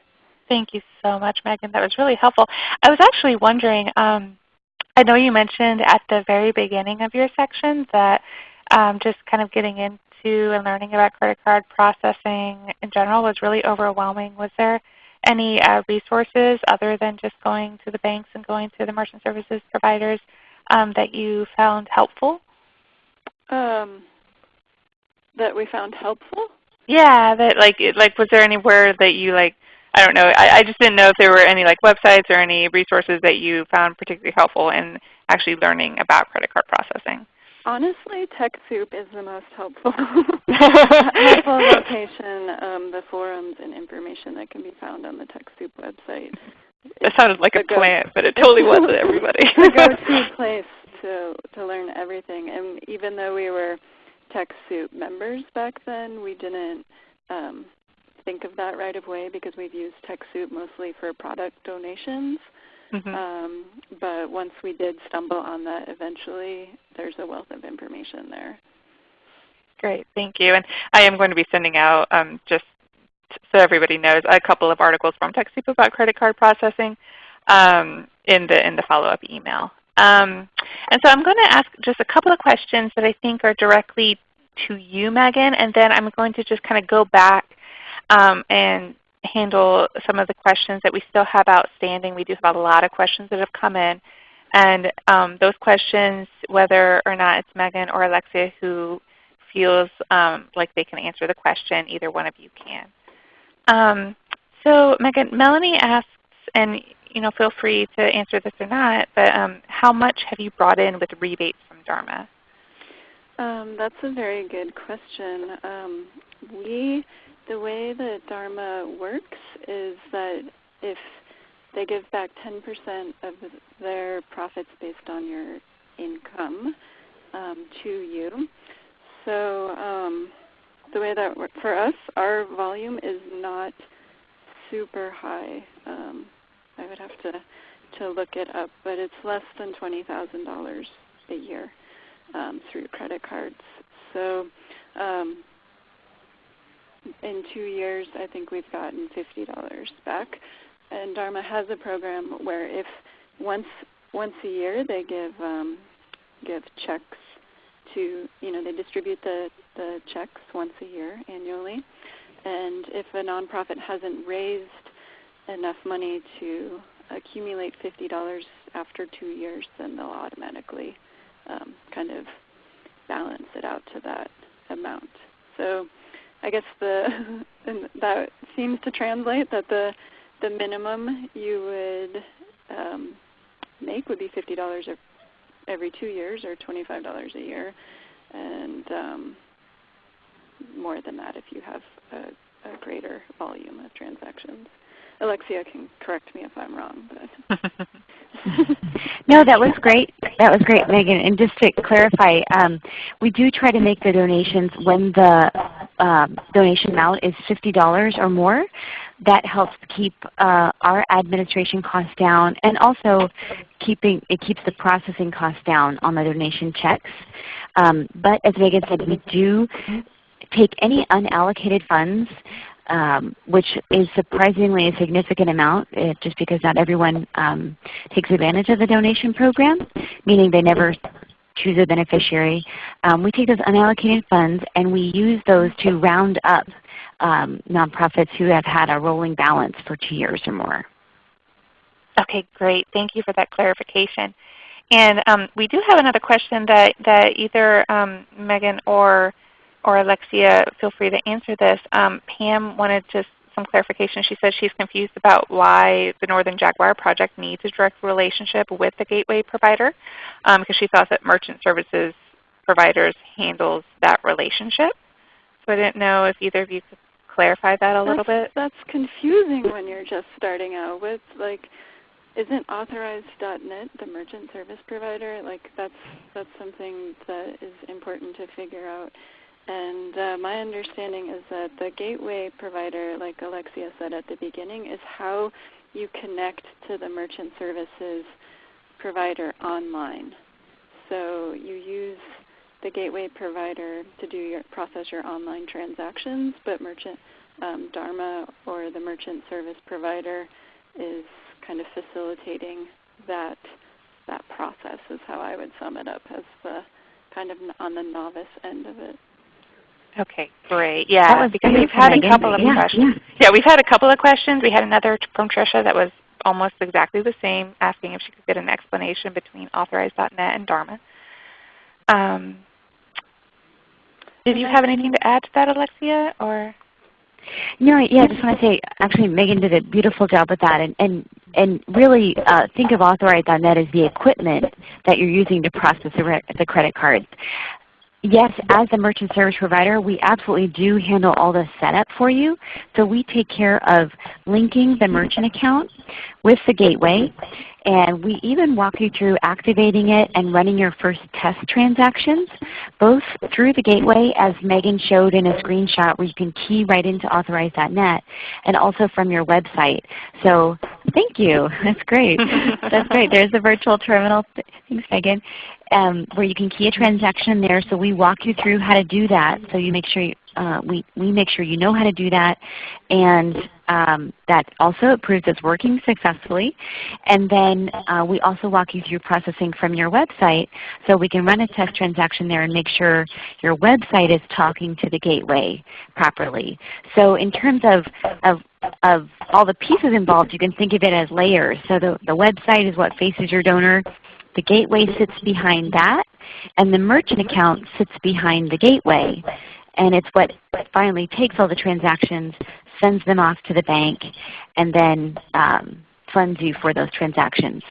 Thank you so much, Megan. That was really helpful. I was actually wondering, um, I know you mentioned at the very beginning of your section that um, just kind of getting into and learning about credit card processing in general was really overwhelming. Was there any uh, resources other than just going to the banks and going to the merchant services providers um, that you found helpful? Um, that we found helpful? Yeah, that like like was there anywhere that you like I don't know, I, I just didn't know if there were any like websites or any resources that you found particularly helpful in actually learning about credit card processing. Honestly, TechSoup is the most helpful, helpful location, um, the forums and information that can be found on the TechSoup website. It sounded like a plant, but it totally wasn't everybody. the go-to place to, to learn everything. And even though we were TechSoup members back then, we didn't um, think of that right away because we've used TechSoup mostly for product donations. Mm-hmm. Um, but once we did stumble on that eventually, there's a wealth of information there. Great, thank you. And I am going to be sending out, um, just so everybody knows, a couple of articles from TechSoup about credit card processing um, in the, in the follow-up email. Um, and so I'm going to ask just a couple of questions that I think are directly to you, Megan, and then I'm going to just kind of go back um, and handle some of the questions that we still have outstanding. We do have a lot of questions that have come in. And um, those questions, whether or not it's Megan or Alexia who feels um, like they can answer the question, either one of you can. Um, so Megan, Melanie asks, and you know, feel free to answer this or not, but um, how much have you brought in with rebates from Dharma? Um, that's a very good question. Um, we the way that Dharma works is that if they give back 10% of their profits based on your income um, to you. So um, the way that for us, our volume is not super high. I would have to to look it up, but it's less than twenty thousand dollars a year um, through credit cards. So um, in two years, I think we've gotten $50 back. And Dharma has a program where if once once a year they give um, give checks to you know they distribute the the checks once a year annually, and if a nonprofit hasn't raised enough money to accumulate $50 after two years, then they'll automatically um, kind of balance it out to that amount. So I guess the that seems to translate that the the minimum you would um, make would be fifty dollars every two years or twenty five dollars a year, and um, more than that if you have a, a greater volume of transactions. Alexia can correct me if I'm wrong. But no, that was great. That was great, Megan. And just to clarify, um, we do try to make the donations when the um, donation amount is $50 or more. That helps keep uh, our administration costs down, and also keeping it keeps the processing costs down on the donation checks. Um, but as Megan said, we do take any unallocated funds um, which is surprisingly a significant amount uh, just because not everyone um, takes advantage of the donation program, meaning they never choose a beneficiary. Um, we take those unallocated funds and we use those to round up um, nonprofits who have had a rolling balance for two years or more. Okay, great. Thank you for that clarification. And um, we do have another question that, that either um, Megan or or Alexia, feel free to answer this. Um, Pam wanted just some clarification. She says she's confused about why the Northern Jaguar Project needs a direct relationship with the gateway provider um, because she thought that merchant services providers handles that relationship. So I didn't know if either of you could clarify that a that's, little bit. That's confusing when you're just starting out with like isn't authorize.net the merchant service provider? Like that's that's something that is important to figure out. And uh, my understanding is that the gateway provider, like Alexia said at the beginning, is how you connect to the merchant services provider online. So you use the gateway provider to do your process your online transactions, but merchant um, Dharma or the merchant service provider is kind of facilitating that that process is how I would sum it up as the kind of on the novice end of it. Okay, great. Yeah, because we've had a couple of yeah, questions. Yeah. yeah, we've had a couple of questions. We had another from Tricia that was almost exactly the same, asking if she could get an explanation between Authorize.net and Dharma. Um, Did you have anything to add to that, Alexia? Or no, yeah, I just want to say, actually Megan did a beautiful job with that. And, and, and really uh, think of Authorize.net as the equipment that you're using to process the, the credit cards yes, as a merchant service provider, we absolutely do handle all the setup for you. So we take care of linking the merchant account with the gateway. And we even walk you through activating it and running your first test transactions, both through the gateway as Megan showed in a screenshot where you can key right into authorize.net and also from your website. So thank you. That's great. That's great. There's the virtual terminal. Thanks Megan um, where you can key a transaction there. So we walk you through how to do that. So you make sure you, uh, we, we make sure you know how to do that and um, that also proves it's working successfully. And then uh, we also walk you through processing from your website so we can run a test transaction there and make sure your website is talking to the gateway properly. So in terms of, of of all the pieces involved, you can think of it as layers. So the, the website is what faces your donor. The gateway sits behind that, and the merchant account sits behind the gateway. And it's what finally takes all the transactions, sends them off to the bank, and then um, funds you for those transactions.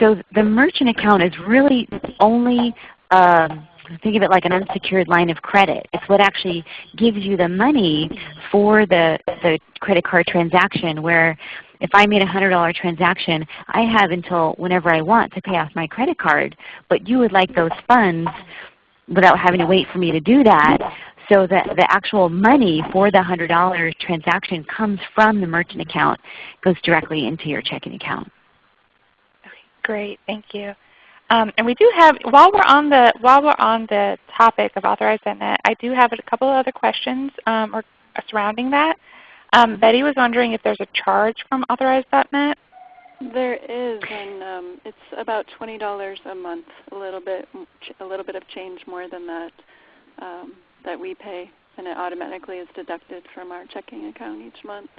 So the merchant account is really only um, think of it like an unsecured line of credit. It's what actually gives you the money for the, the credit card transaction where if I made a $100 transaction, I have until whenever I want to pay off my credit card, but you would like those funds without having to wait for me to do that. So the, the actual money for the $100 transaction comes from the merchant account, goes directly into your checking account. Okay, great, thank you. Um, and we do have, while we're on the while we're on the topic of Authorize.net, I do have a couple of other questions um, or, surrounding that. Um, Betty was wondering if there's a charge from Authorize.net. There is, and um, it's about twenty dollars a month. A little bit, a little bit of change more than that um, that we pay, and it automatically is deducted from our checking account each month.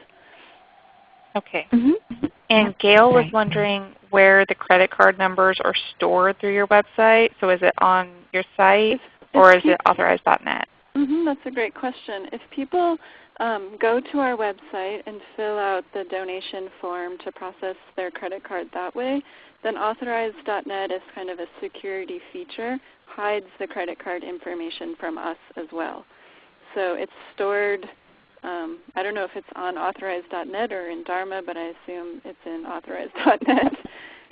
Okay. Mm -hmm. And Gail was wondering where the credit card numbers are stored through your website. So is it on your site or is it authorize.net? Mm -hmm, that's a great question. If people um, go to our website and fill out the donation form to process their credit card that way, then authorize.net is kind of a security feature, hides the credit card information from us as well. So it's stored um, I don't know if it's on authorize.net or in Dharma, but I assume it's in authorize.net.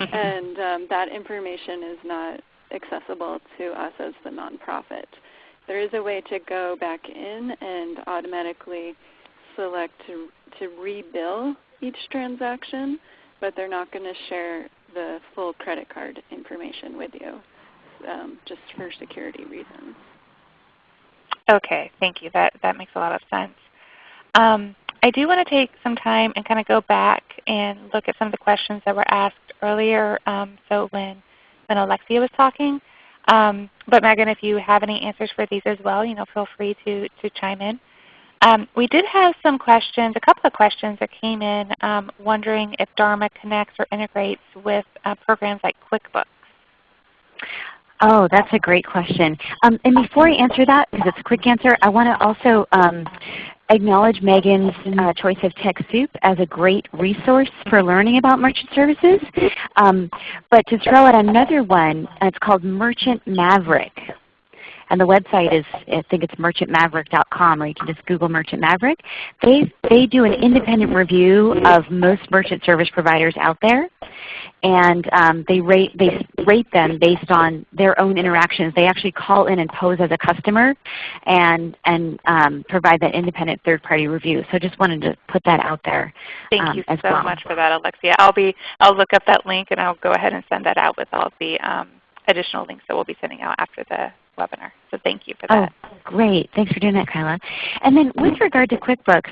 and um, that information is not accessible to us as the nonprofit. There is a way to go back in and automatically select to, to rebill each transaction, but they're not going to share the full credit card information with you um, just for security reasons. Okay, thank you. That, that makes a lot of sense. Um, I do want to take some time and kind of go back and look at some of the questions that were asked earlier. Um, so when, when Alexia was talking. Um, but Megan, if you have any answers for these as well, you know, feel free to, to chime in. Um, we did have some questions, a couple of questions that came in um, wondering if Dharma connects or integrates with uh, programs like QuickBooks. Oh, that's a great question. Um, and before I answer that, because it's a quick answer, I want to also um, acknowledge Megan's uh, choice of TechSoup as a great resource for learning about merchant services. Um, but to throw out another one, it's called Merchant Maverick. And the website is, I think it's merchantmaverick.com, or you can just Google Merchant Maverick. They, they do an independent review of most merchant service providers out there and um, they rate they rate them based on their own interactions. They actually call in and pose as a customer, and and um, provide that independent third party review. So I just wanted to put that out there. Thank um, you so well. much for that, Alexia. I'll be I'll look up that link and I'll go ahead and send that out with all the um, additional links that we'll be sending out after the webinar. So thank you for oh, that. Oh, great. Thanks for doing that, Kyla. And then with regard to QuickBooks,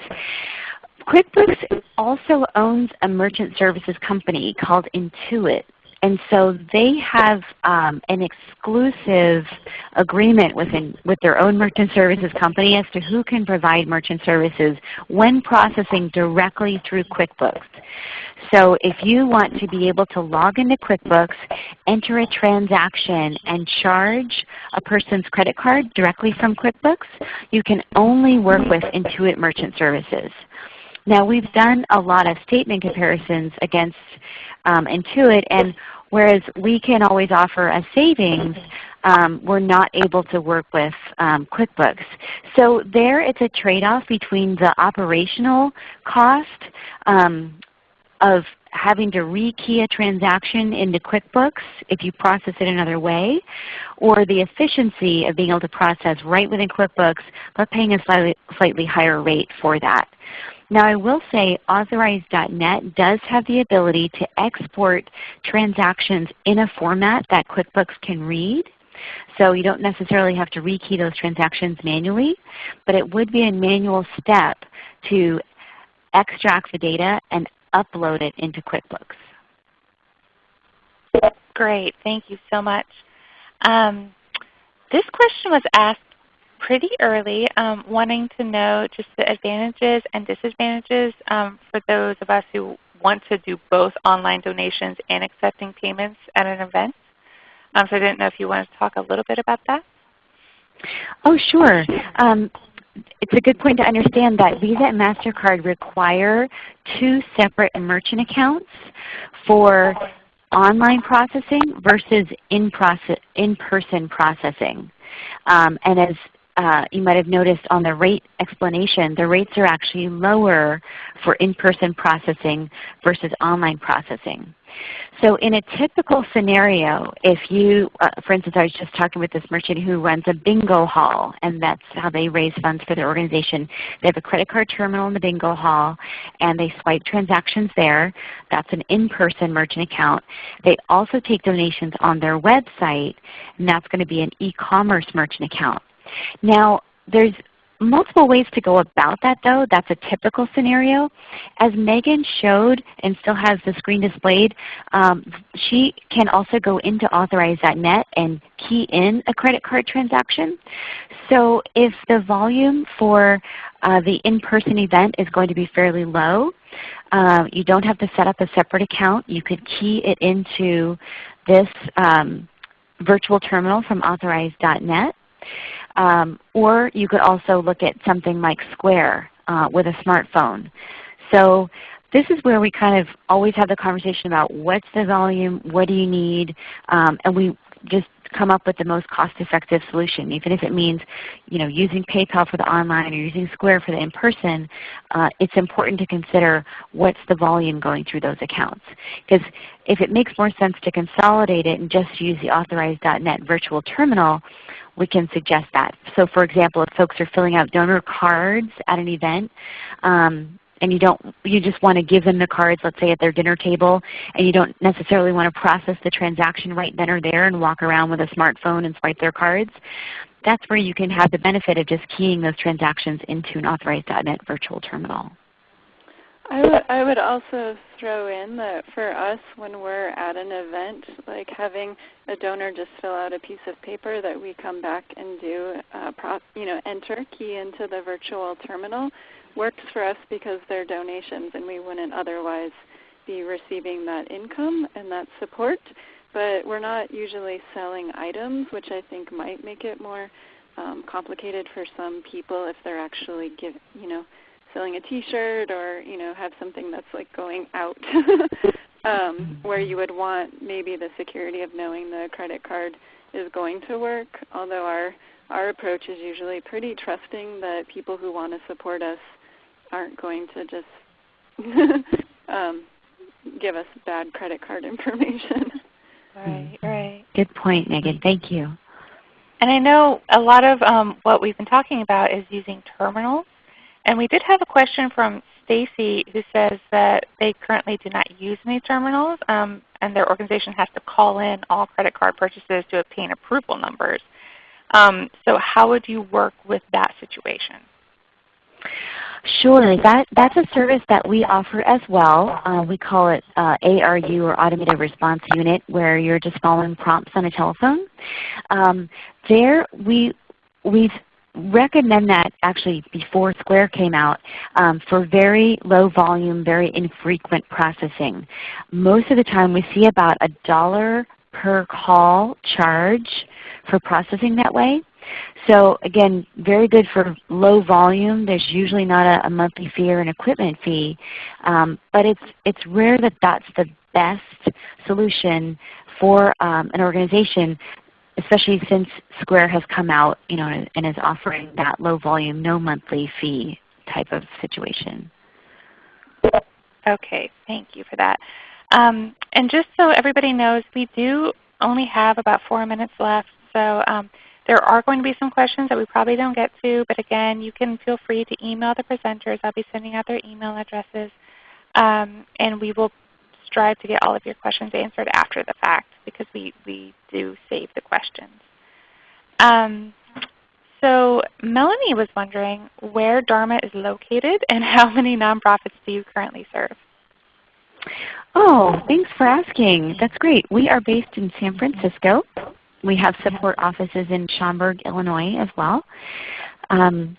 QuickBooks also owns a merchant services company called Intuit. And so they have um, an exclusive agreement within, with their own merchant services company as to who can provide merchant services when processing directly through QuickBooks. So if you want to be able to log into QuickBooks, enter a transaction, and charge a person's credit card directly from QuickBooks, you can only work with Intuit Merchant Services. Now we've done a lot of statement comparisons against um, Intuit, and whereas we can always offer a savings, um, we're not able to work with um, QuickBooks. So there it's a trade-off between the operational cost um, of having to rekey a transaction into QuickBooks if you process it another way, or the efficiency of being able to process right within QuickBooks but paying a slightly, slightly higher rate for that. Now I will say Authorize.net does have the ability to export transactions in a format that QuickBooks can read. So you don't necessarily have to rekey those transactions manually, but it would be a manual step to extract the data and upload it into QuickBooks. Great. Thank you so much. Um, this question was asked pretty early, um, wanting to know just the advantages and disadvantages um, for those of us who want to do both online donations and accepting payments at an event. Um, so I didn't know if you wanted to talk a little bit about that. Oh, sure. Um, it's a good point to understand that Visa and MasterCard require two separate merchant accounts for online processing versus in-person in person processing. Um, and as uh, you might have noticed on the rate explanation, the rates are actually lower for in-person processing versus online processing. So in a typical scenario, if you, uh, for instance, I was just talking with this merchant who runs a bingo hall, and that's how they raise funds for their organization. They have a credit card terminal in the bingo hall, and they swipe transactions there. That's an in-person merchant account. They also take donations on their website, and that's going to be an e-commerce merchant account. Now, there's multiple ways to go about that though. That's a typical scenario. As Megan showed and still has the screen displayed, um, she can also go into authorize.net and key in a credit card transaction. So if the volume for uh, the in-person event is going to be fairly low, uh, you don't have to set up a separate account. You could key it into this um, virtual terminal from authorize.net. Um, or you could also look at something like Square uh, with a smartphone. So this is where we kind of always have the conversation about what's the volume, what do you need, um, and we just come up with the most cost-effective solution. Even if it means you know, using PayPal for the online or using Square for the in-person, uh, it's important to consider what's the volume going through those accounts. Because if it makes more sense to consolidate it and just use the Authorize.net virtual terminal, we can suggest that. So for example, if folks are filling out donor cards at an event, um, and you don't you just want to give them the cards, let's say at their dinner table, and you don't necessarily want to process the transaction right then or there and walk around with a smartphone and swipe their cards, that's where you can have the benefit of just keying those transactions into an Authorize.net virtual terminal. I would, I would also throw in that for us when we're at an event, like having a donor just fill out a piece of paper that we come back and do, uh, pro, you know, enter, key into the virtual terminal, works for us because they're donations and we wouldn't otherwise be receiving that income and that support. But we're not usually selling items, which I think might make it more um, complicated for some people if they're actually give, you know, selling a T-shirt or you know have something that's like going out, um, where you would want maybe the security of knowing the credit card is going to work. Although our our approach is usually pretty trusting that people who want to support us aren't going to just um, give us bad credit card information. Right, right. Good point, Megan. Thank you. And I know a lot of um, what we've been talking about is using terminals. And we did have a question from Stacy who says that they currently do not use any terminals um, and their organization has to call in all credit card purchases to obtain approval numbers. Um, so how would you work with that situation? Sure. That, that's a service that we offer as well. Uh, we call it uh, ARU or Automated Response Unit where you're just following prompts on a telephone. Um, there we, we've recommend that actually before Square came out um, for very low volume, very infrequent processing. Most of the time we see about a dollar per call charge for processing that way. So again, very good for low volume. There's usually not a, a monthly fee or an equipment fee, um, but it's, it's rare that that's the best solution for um, an organization, especially since Square has come out you know, and is offering that low volume, no monthly fee type of situation. Okay, thank you for that. Um, and just so everybody knows, we do only have about four minutes left. So um, there are going to be some questions that we probably don't get to, but again, you can feel free to email the presenters. I'll be sending out their email addresses. Um, and we will strive to get all of your questions answered after the fact because we, we do save the questions. Um, so Melanie was wondering where Dharma is located and how many nonprofits do you currently serve? Oh, thanks for asking. That's great. We are based in San Francisco. We have support offices in Schaumburg, Illinois as well. Um,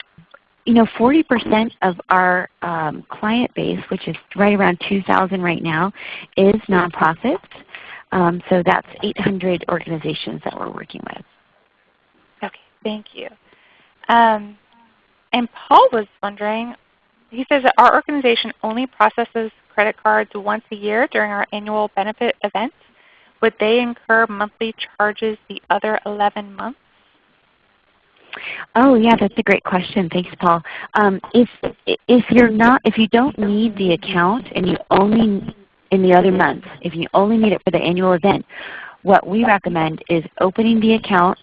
you know, 40% of our um, client base, which is right around 2,000 right now, is nonprofits. Um, so that's 800 organizations that we're working with. Okay, thank you. Um, and Paul was wondering, he says that our organization only processes credit cards once a year during our annual benefit event. would they incur monthly charges the other 11 months? Oh yeah, that's a great question. Thanks, Paul. Um, if if you're not if you don't need the account and you only in the other months, if you only need it for the annual event, what we recommend is opening the account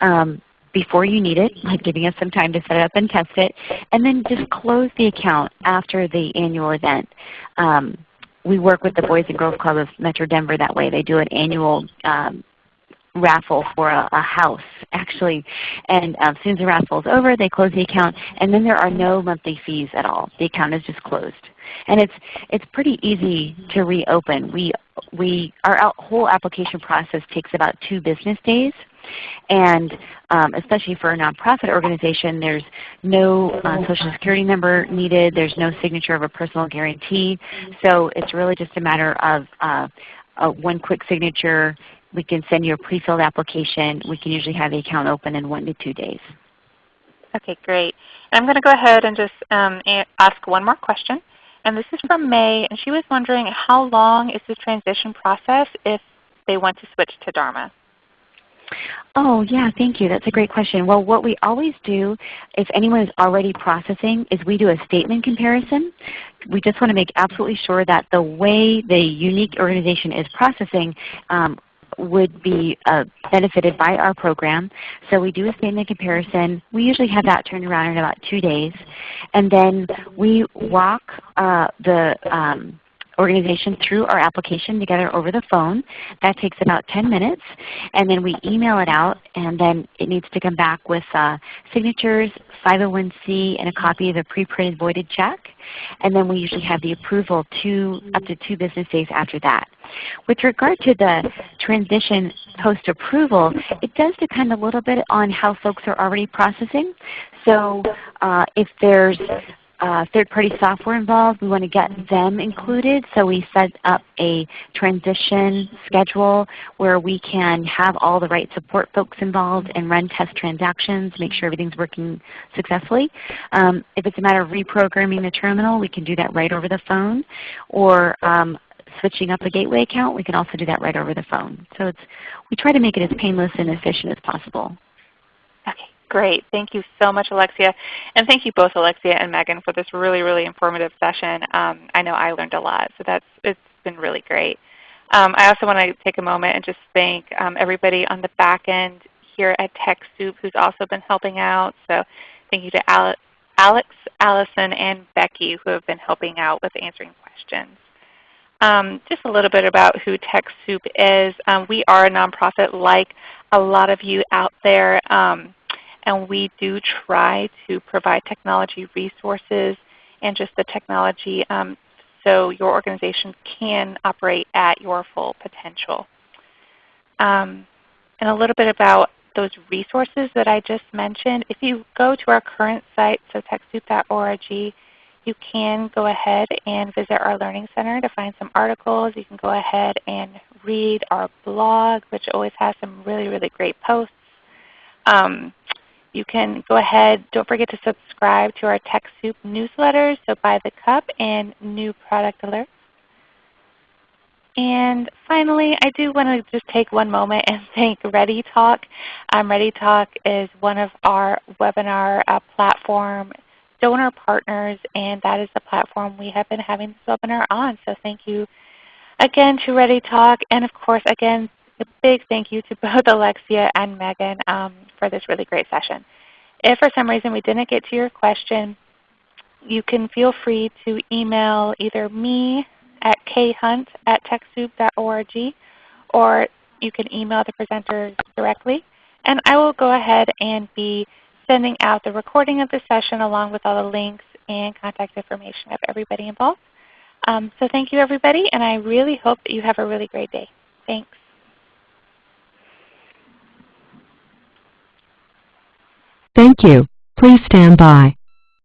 um, before you need it, like giving us some time to set it up and test it, and then just close the account after the annual event. Um, we work with the Boys and Girls Club of Metro Denver that way. They do an annual um, raffle for a, a, house actually. And um, as soon as the raffle is over, they close the account and then there are no monthly fees at all. The account is just closed. And it's, it's pretty easy to reopen. We, we, our whole application process takes about two business days. And um, especially for a nonprofit organization, there's no uh, Social Security number needed. There's no signature of a personal guarantee. So it's really just a matter of uh, uh, one quick signature. We can send you a pre-filled application. We can usually have the account open in one to two days. Okay, great. I'm going to go ahead and just um, ask one more question. And this is from May, and she was wondering how long is the transition process if they want to switch to Dharma? Oh yeah, thank you. That's a great question. Well, what we always do if anyone is already processing is we do a statement comparison. We just want to make absolutely sure that the way the unique organization is processing um, would be uh, benefited by our program. So we do a statement comparison. We usually have that turned around in about two days. And then we walk uh, the um, organization through our application together over the phone. That takes about 10 minutes. And then we email it out and then it needs to come back with uh, signatures, 501c, and a copy of the pre-printed voided check. And then we usually have the approval two, up to two business days after that. With regard to the transition post-approval, it does depend a little bit on how folks are already processing. So uh, if there's uh, third-party software involved. We want to get them included. So we set up a transition schedule where we can have all the right support folks involved and run test transactions, make sure everything's working successfully. Um, if it's a matter of reprogramming the terminal, we can do that right over the phone. Or um, switching up a gateway account, we can also do that right over the phone. So it's, we try to make it as painless and efficient as possible. Okay. Great. Thank you so much, Alexia. And thank you both, Alexia and Megan, for this really, really informative session. Um, I know I learned a lot, so that's, it's been really great. Um, I also want to take a moment and just thank um, everybody on the back end here at TechSoup who's also been helping out. So thank you to Alex, Allison, and Becky who have been helping out with answering questions. Um, just a little bit about who TechSoup is. Um, we are a nonprofit like a lot of you out there. Um, and we do try to provide technology resources and just the technology um, so your organization can operate at your full potential. Um, and a little bit about those resources that I just mentioned. If you go to our current site, so TechSoup.org, you can go ahead and visit our Learning Center to find some articles. You can go ahead and read our blog, which always has some really, really great posts. Um, you can go ahead, don't forget to subscribe to our TechSoup newsletters, so By the Cup and new product alerts. And finally, I do want to just take one moment and thank ReadyTalk. Um, ReadyTalk is one of our webinar uh, platform donor partners, and that is the platform we have been having this webinar on. So thank you again to ReadyTalk, and of course, again, a big thank you to both Alexia and Megan um, for this really great session. If for some reason we didn't get to your question, you can feel free to email either me at khunt at TechSoup.org or you can email the presenters directly. And I will go ahead and be sending out the recording of the session along with all the links and contact information of everybody involved. Um, so thank you everybody, and I really hope that you have a really great day. Thanks. Thank you. Please stand by.